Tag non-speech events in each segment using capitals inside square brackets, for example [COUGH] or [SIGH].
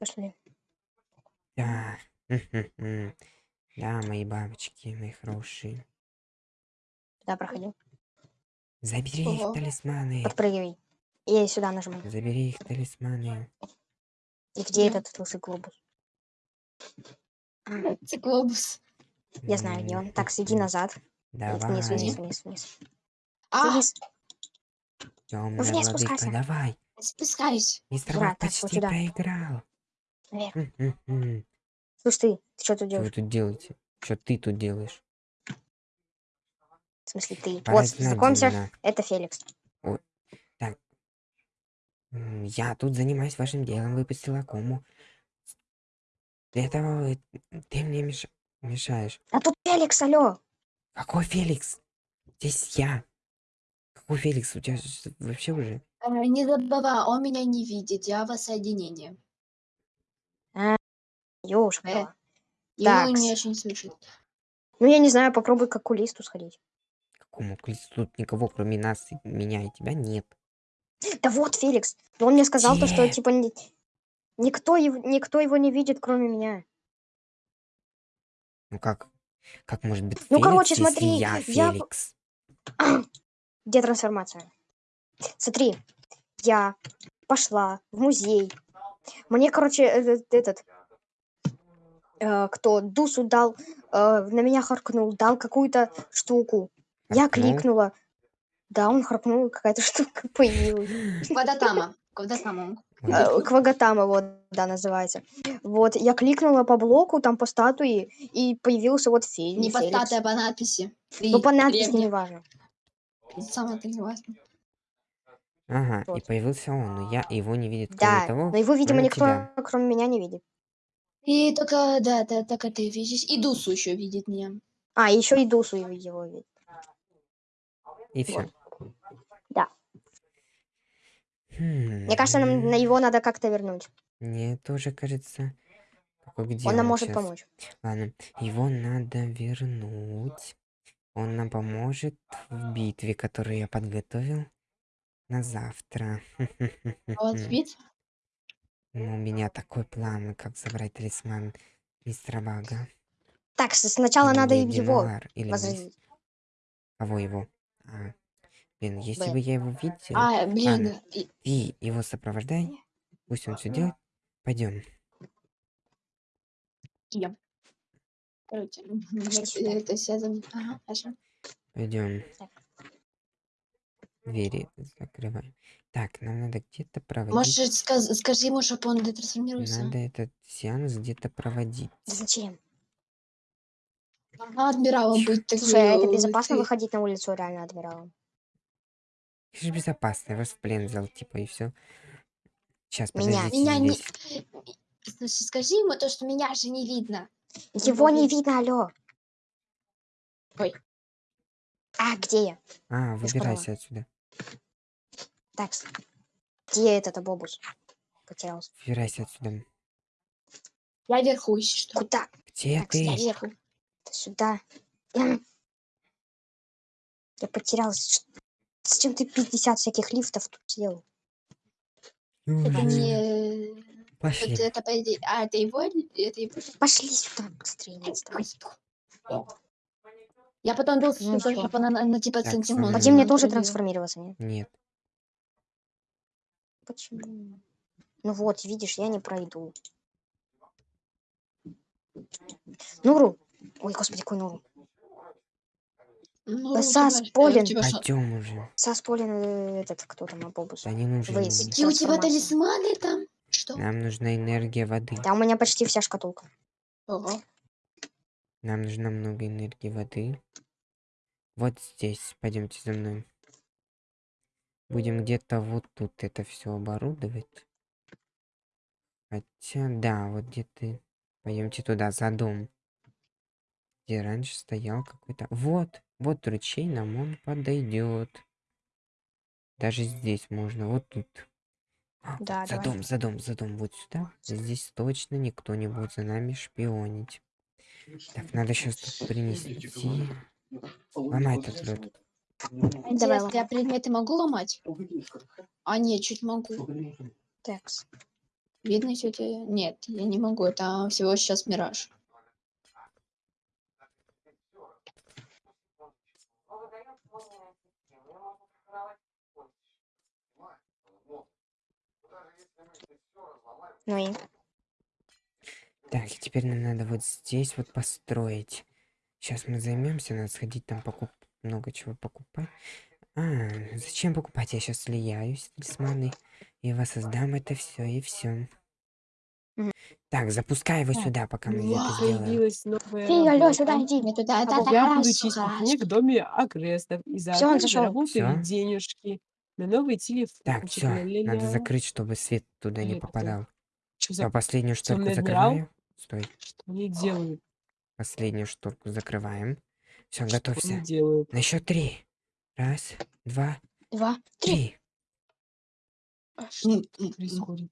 Пошли. Да. Да, мои бабочки, мои хорошие. Да, проходи. Забери их Ого. талисманы. Подпрыгивай. И сюда нажимай. Забери их талисманы. И где Да. этот лысый глобус? Циклобус. Я знаю, где он. Так, иди назад. Давай. Вниз, вниз, вниз, вниз. А, Вниз. Темная владыка, давай. спускаюсь. Мистер так, почти вот сюда. проиграл. Наверх. М-м-м. Слушай, ты, ты что тут Что вы делаешь? тут делаете? Что ты тут делаешь? В смысле, ты? Пора Вот, знакомься, это Феликс. М, Я тут занимаюсь вашим делом, выпустил акому. Для этого вы- ты мне меш- мешаешь. А тут Феликс, алло. Какой Феликс? Здесь я. Какой Феликс? У тебя вообще уже... Э, Не забывай, он меня не видит, я воссоединение. Ёшка. Э. Такс. он меня очень слышит. Ну, я не знаю, попробуй к окулисту сходить. Какому клицу? Тут никого, кроме нас, и меня и тебя нет. Да вот, Феликс. Он мне сказал то, что, типа, ни- никто, его, никто его не видит, кроме меня. Ну как? Как может быть Ну, Феликс, короче, если смотри, я я Феликс? [CLEARS THROAT] Где трансформация? Смотри, я пошла в музей. Мне, короче, этот, этот, э, кто Дусу дал, э, на меня харкнул, дал какую-то штуку. Я кликнула. Да, он харкнул, и какая-то [LAUGHS] штука появилась. Квадатама. Квадатама. Э, Квагатама, вот, да, называется. Вот, я кликнула по блоку, там по статуе, и появился вот Фе- Не по статуе, а по надписи. Ну, по надписи не важно. Самое-то не важно. Ага, и Вот. появился он, но я его не видит, кроме Да, того, но его, видимо, никто, тебя. кроме меня, не видит. И только, да, да, только ты видишь. И Дусу еще видит меня. А, еще и Дусу его- его видит. И все. Да. Мне кажется, нам на его надо как-то вернуть. Мне тоже кажется. Где Он нам может щас? помочь. Ладно, его надо вернуть. Он нам поможет в битве, которую я подготовил на завтра. А [LAUGHS] вид. Ну, У меня такой план, как забрать талисман мистера Бага. Так, с- сначала Или надо его или мисс-. Кого его? А, блин, если бы я его видел, А, блин. И- ты его сопровождай. Пусть он все делает. Пойдем. я. Короче, вот, э, это все зам- Ага, хорошо. Пойдем. Так. Двери закрываем. Так, нам надо где-то проводить. Может, сказ- скажи ему, чтобы он детрансформировался? Надо этот сеанс где-то проводить. Зачем? Ага, адмиралом быть. так Слушай, а это безопасно выходить на улицу реально адмиралом? Это же безопасно, я вас в плен взял, типа, и все. Сейчас, Меня. подождите Меня не... Слушай, скажи ему то, что меня же не видно. Его не видно, алло. Ой. А, где я? А, Я выбирайся отсюда. Так, где этот обобус? Потерялся. Выбирайся отсюда. Я вверху, если что. Куда? Где Так, ты? я вверху. Да сюда. Я, потерялся. Зачем ты 50 всяких лифтов тут сделал? Это Ой, не... Пошли. Вот это, А, это его? Это его? Пошли сюда быстрее, не отставай. Я потом был Ну тоже, всё. чтобы она на, на типа Так, сантимон. Мне тоже пробила. трансформироваться, нет? Нет. Почему? Ну вот, видишь, я не пройду. Нуру! Ой, господи, какой Нуру. Ну, Да у Сас тебя ж- Полин. у тебя что? Пойдем уже. Сасполин, э, этот, кто там, Абобус. Да не нужен. Какие у тебя талисманы там? Что? Нам нужна энергия воды. Да, у меня почти вся шкатулка. Ого. Нам нужно много энергии воды. Вот здесь. Пойдемте за мной. Будем где-то вот тут это все оборудовать. Хотя, да, вот где-то... Пойдемте туда, за дом. Где раньше стоял какой-то... Вот, вот ручей нам он подойдет. Даже здесь можно, вот тут. А, Да, за давай. дом, за дом, за дом, вот сюда. Здесь точно никто не будет за нами шпионить. Так, надо сейчас тут принести. Ломай этот лед. Давай, Интересно, я предметы могу ломать? А, нет, чуть могу. Такс. Видно тетя? Нет, я не могу. Это всего сейчас мираж. Ну и? Так, и теперь нам надо вот здесь вот построить. Сейчас мы займемся, надо сходить там покуп... много чего покупать. А, зачем покупать? Я сейчас слияюсь талисманы и воссоздам это все и все. Так, запускай его Так, сюда, пока мы это сделаем. Появилась новая Фига, сюда иди. Не туда, это Я буду хорошо, чистить хорошо. снег в доме агрестов и Всё, он Всё? денежки на новый телефончик. Так, все, надо закрыть, чтобы свет туда не попадал. За... последнюю адмирал? закрываю. Стой, Что они делают? последнюю шторку закрываем. Все, готовься. они делают? На счет три. Раз, два, Два, три. три. Что М, тут происходит?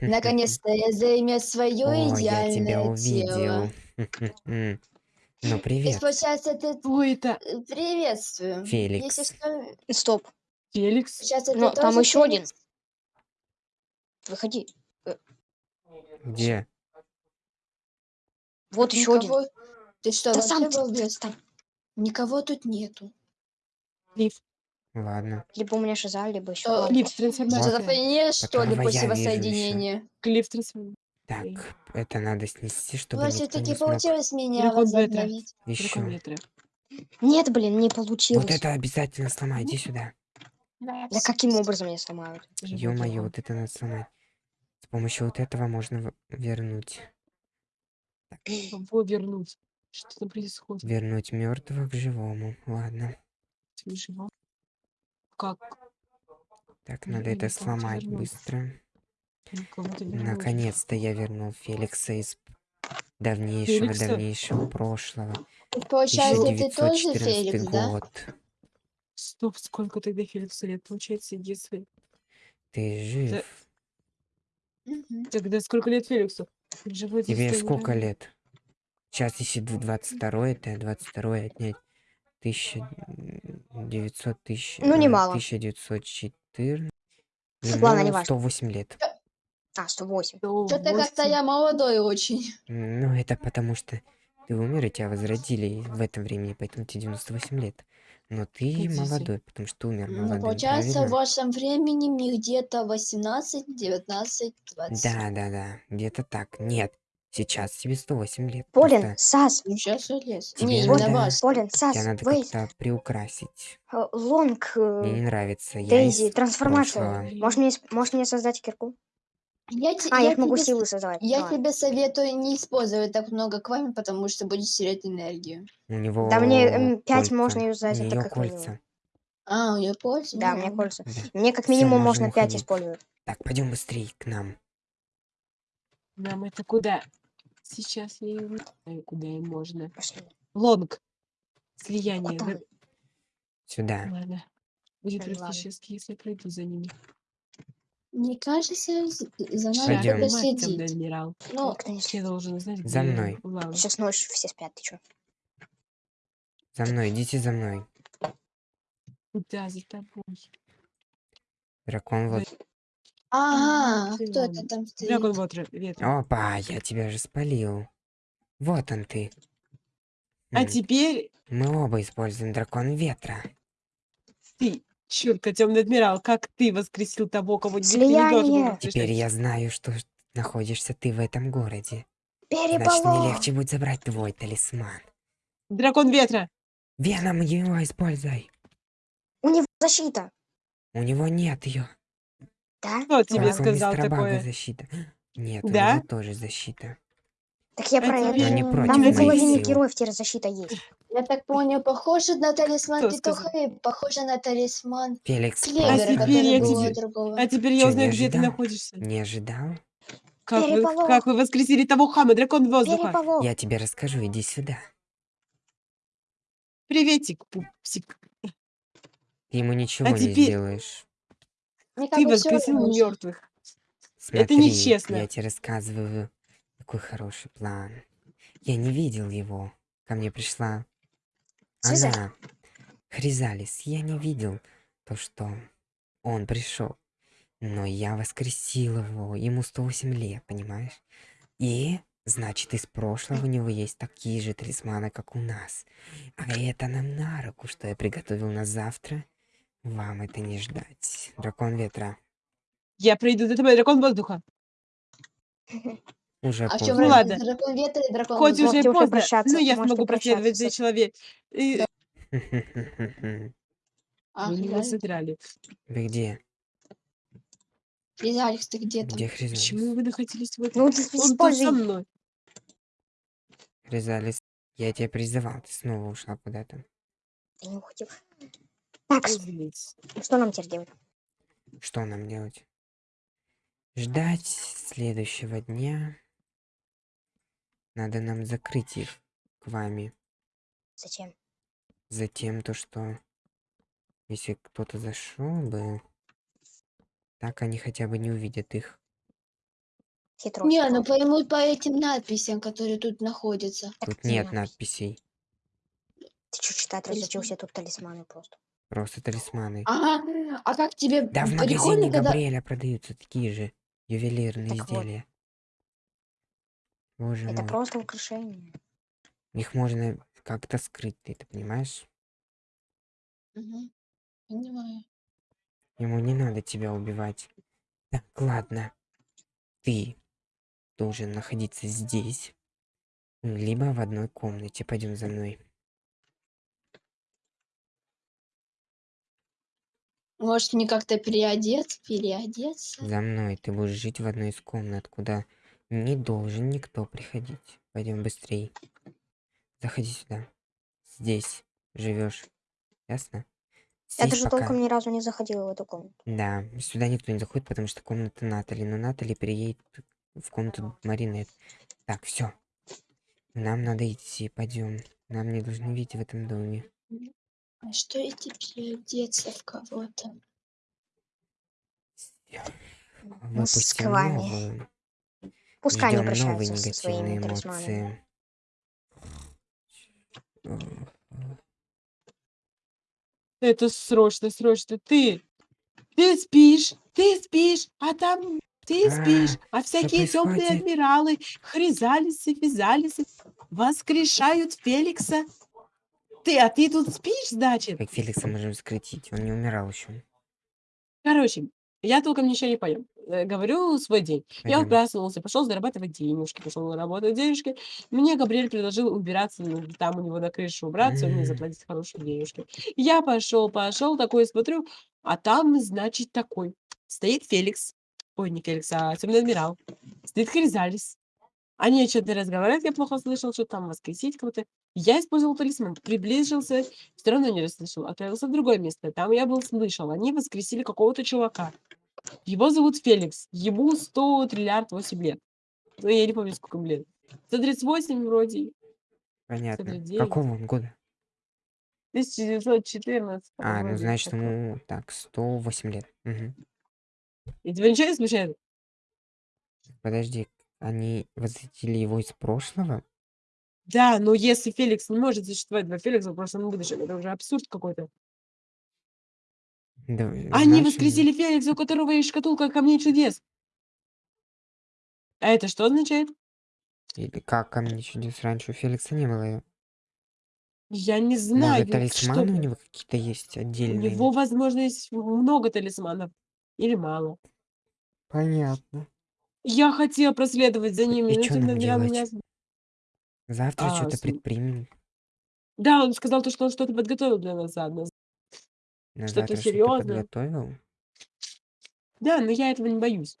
Наконец-то я займет свое О, я тебя идеальное увидел. тело. [LAUGHS] Ну, И привет, получается, ты это? э, приветствую. Если Феликс. что, Стоп. Феликс? сейчас ты Но там тоже ещё один. Феликс? Выходи. Где? Вот еще один. Никого- Ты что, Да сам ты- балбес? встань. Никого тут нету. Лифт. Ладно. Либо у меня шиза, либо еще. Что, Лифт трансформация. что ли, после я воссоединения? Лифт трансформация. Так, это надо снести, чтобы Вот никто не все-таки смог. получилось меня возобновить. Еще. Нет, блин, не получилось. Вот это обязательно сломай, иди сюда. Да каким образом меня сломают? Это же был Ё-моё, вот это надо сломать. С помощью вот этого можно вернуть. Кого вернуть? Что там происходит? Вернуть мертвого к живому. Ладно. Ты жива? Как? Так, надо это сломать вернуть. быстро. Наконец-то я вернул Феликса из давнейшего, Феликса? давнейшего прошлого. Получается, ты тоже 1914 Феликс, да? год. Стоп, сколько тогда Феликсу лет? Получается, если... Ты жив. Мгм. Тогда сколько лет Феликсу? Живой Тебе сколько ранее. лет? Сейчас, если 22 это 22 отнять 1900 тысяч... Ну, э, немало. 1914. Ладно, Ему неважно. 108 лет. А, 108. Сто Что-то как-то я молодой очень. Ну, это потому что ты умер, и тебя возродили в этом времени, поэтому тебе 98 лет. Но ты Погодите. молодой, потому что ты умер Ну, молодым, получается, в правильно? вашем времени мне где-то 18, 19, 20. Да, да, да, где-то так. Нет, сейчас тебе 108 лет. Полин, просто Сас, Ну, сейчас лес. Тебе Не, надо- вас. Полин, Сас, тебя надо как-то приукрасить. э, Лонг, э, Мне не нравится. Дейзи, трансформация. прошлого. Можешь мне, можешь мне создать кирку? Я, те- А, я, я могу тебе, силы создавать. я Давай. тебе советую не использовать так много квами, потому что будешь терять энергию. У него Да мне, м, пять кольца. можно юзать, У это как минимум. кольца. А, у нее польза? Да, у меня кольца. Да. Мне как Всё, минимум можем можно 5 уходить. использовать. Так, пойдем быстрее к нам. Нам это куда? Сейчас я не знаю, куда им можно. Пошли. Лонг. Слияние. Вот. Сюда. Ладно. Будет Ладно. практически, если я пройду за ними. Мне кажется, за нами Пойдём. кто-то Мать, следит. адмирал. Ну, Никто не Я следит. должен знать, где За мной. Лава. Сейчас ночь, все спят, ты чё? За мной, идите за мной. Куда за тобой? Дракон вот. ага, ты кто ладно. это там стоит? Дракон ветра. ветра. Опа, я тебя же спалил. Вот он ты. А М, теперь Мы оба используем дракон ветра. ты, чёртка, темный адмирал, как ты воскресил того, кого ты не должен был Слияние. воскрешать? Теперь я знаю, что находишься ты в этом городе. Значит, мне Переполох! легче будет забрать твой талисман. Дракон ветра! Веном его используй. У него защита. У него нет ее. Да? Кто тебе Только у сказал такое? защита. Нет, у Да? него тоже защита. Так я про это. Но не против Там у моих половины сил. героев теперь защита есть. Я так понял, похоже на талисман Кто Петуха сказал? и похоже на талисман Феликс Клевера, А теперь который я тебе- другого. А теперь я узнаю, где ты находишься. Не ожидал? Как вы, как вы воскресили того хама, дракон воздуха? Переполох! Я тебе расскажу, иди сюда. Приветик, пупсик. Ты ему ничего А не теперь- сделаешь. Ты воскресил мертвых. Смотри, нечестно. я тебе рассказываю, какой хороший план. Я не видел его. Ко мне пришла Слезай. она, Хризалис. Я не видел то, что он пришел. Но я воскресил его. Ему 108 лет, понимаешь? И, значит, из прошлого у него есть такие же талисманы, как у нас. А это нам на руку, что я приготовил на завтра. Вам это не ждать. Дракон ветра. Я пройду до тебя, дракон воздуха. [LAUGHS] Уже А в чем поздно. Ну ладно. Дракон ветра и дракон Хоть воздуха? уже Можете уже поздно, прощаться, но я можете смогу проследовать за прощаться. человек. И А, вы [LAUGHS] него Хризалик? содрали. Вы где? Хризалик, ты где там? Где Хризалис? Почему вы находились в этом? Ну, ты Он со мной. Хризалис, я тебя призывал, ты снова ушла куда-то. Я не уходил. Так, с- Извините. что нам теперь делать? Что нам делать? Ждать следующего дня. Надо нам закрыть их к вами. Зачем? Затем то, что если кто-то зашел бы, так они хотя бы не увидят их. Хитро. Не, ну поймут по этим надписям, которые тут находятся. Тут где нет надпись? надписей, Ты что читать разучился? Тут талисманы просто. просто талисманы. Ага, а как тебе Да в магазине когда... Габриэля продаются такие же ювелирные Так вот. Боже Это мой. просто украшение. Их можно как-то скрыть, ты это понимаешь? Мгм, Понимаю. Ему не надо тебя убивать. Так, ладно. Ты должен находиться здесь. Либо в одной комнате. Пойдем за мной. Может, мне как-то переодеться, переодеться? За мной. Ты будешь жить в одной из комнат, куда не должен никто приходить. Пойдем быстрей. Заходи сюда. Здесь живешь. Ясно? Я Здесь даже пока- толком ни разу не заходила в эту комнату. Да, сюда никто не заходит, потому что комната Натали. Но Натали переедет в комнату Маринет. Так, все. Нам надо идти, пойдем. Нам не должны видеть в этом доме. А что если переодеться в кого-то? Выпустим сквами. новую. Пускай они Ждем новые прощаются со своими талисманами. эмоции. Это срочно, срочно. Ты, ты спишь, ты спишь, а там ты А, спишь, а всякие темные адмиралы, хризалисы, физалисы воскрешают Феликса. Ты, а ты тут спишь, значит? Как Феликса можем скрутить? Он не умирал еще. Короче, я толком ничего не понял. Э, Говорю свой день. Я проснулся, пошел зарабатывать денежки, пошел работать денежки. Мне Габриэль предложил убираться, ну, там у него на крыше убраться, мне заплатить хорошие денежки. Я пошел, пошел, такой смотрю, а там, значит, такой. Стоит Феликс. Ой, не Феликс, а темный адмирал. Стоит Хризалис. Они что-то разговаривают, я плохо слышал, что там воскресить кого-то. Я использовал талисман, приблизился, все равно не расслышал. Отправился в другое место, там я был слышал. Они воскресили какого-то чувака. Его зовут Феликс. Ему 100 триллиард 8 лет. Ну, я не помню, сколько ему лет. 138 вроде. Понятно. Среди- Какого он года? 1914. А, ну значит такое. ему так, 108 лет. Мгм. И тебя ничего не смущает? Подожди, они возвратили его из прошлого? Да, но если Феликс не может существовать два Феликса в прошлом и будущем, это уже абсурд какой-то. Да, Они значит, воскресили Феликса, у которого есть шкатулка камней чудес. А это что означает? Или как ко мне чудес раньше у Феликса не было? Я не знаю, Может, талисманы что у него какие-то есть У отдельные? него, возможно, есть много талисманов. Или мало. Понятно. Я хотела проследовать за ними, и но темный нам делать? меня... Завтра А, что-то с- предпримем. Да, он сказал, то, что он что-то подготовил для нас заодно. На Что-то завтра что-то серьёзное. подготовил? Да, но я этого не боюсь.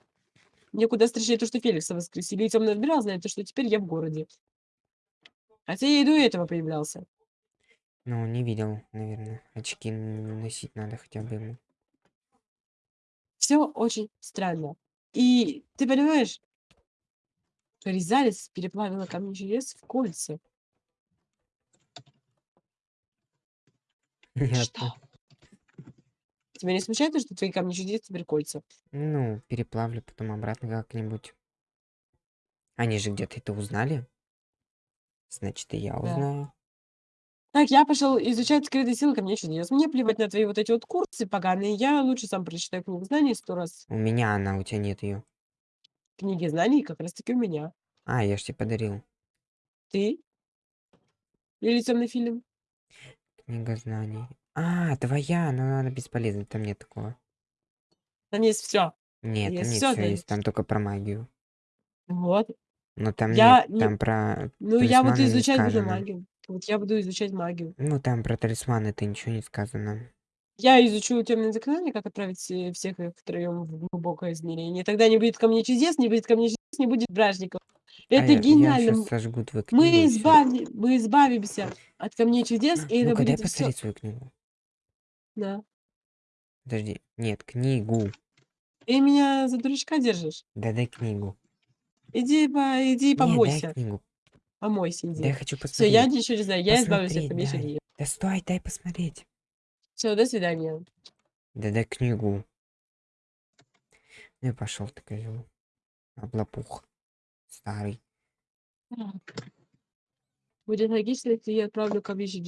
Мне куда страшнее то, что Феликса воскресили, и темный адмирал знает, то, что теперь я в городе. Хотя я и до этого появлялся. Ну, не видел, наверное. Очки носить надо хотя бы ему. Все очень странно. И ты понимаешь, Ризалис переплавила камни чудес в кольца. [LAUGHS] Понятно. Тебя не смущает, то, что твои камни чудес теперь кольца? Ну, переплавлю потом обратно как-нибудь. Они же где-то это узнали. Значит, и я узнаю. Так, я пошел изучать скрытые силы ко мне чудес. Мне плевать на твои вот эти вот курсы поганые. Я лучше сам прочитаю книгу знаний сто раз. У меня она, у тебя нет ее. Книги знаний как раз таки у меня. А, я ж тебе подарил. Ты? Или темный фильм? Книга знаний. А, твоя, но она бесполезна, там нет такого. Там есть все. Нет, там Есть нет всё, да, есть, там только про магию. Вот. Но там Я нет, не- там про Ну, я буду талисманы не изучать буду сказано. магию. Вот я буду изучать магию. Ну, там про талисманы это ничего не сказано. Я изучу темные заклинания, как отправить все- всех их втроем в глубокое измерение. Тогда не будет ко мне чудес, не будет ко мне чудес, не будет бражников. Это а я, гениально. Я М- сейчас сожгу твою книгу. Мы, и избави... мы избавимся от камней чудес, и это Ну-ка, дай будет все. посмотреть свою книгу. Да. Подожди. Нет, книгу. Ты меня за дурачка держишь. Да дай книгу. Иди, по... иди помойся. дай книгу. Помойся, Да я иди. хочу Все, посмотреть. я ничего не знаю. Я избавлюсь от Посмотреть дай. чудес. Да стой, дай посмотреть. Все, до свидания. Да дай книгу. Ну и пошел ты, козел. Облапух. Старый. Будет логично, если я отправлю камни чудес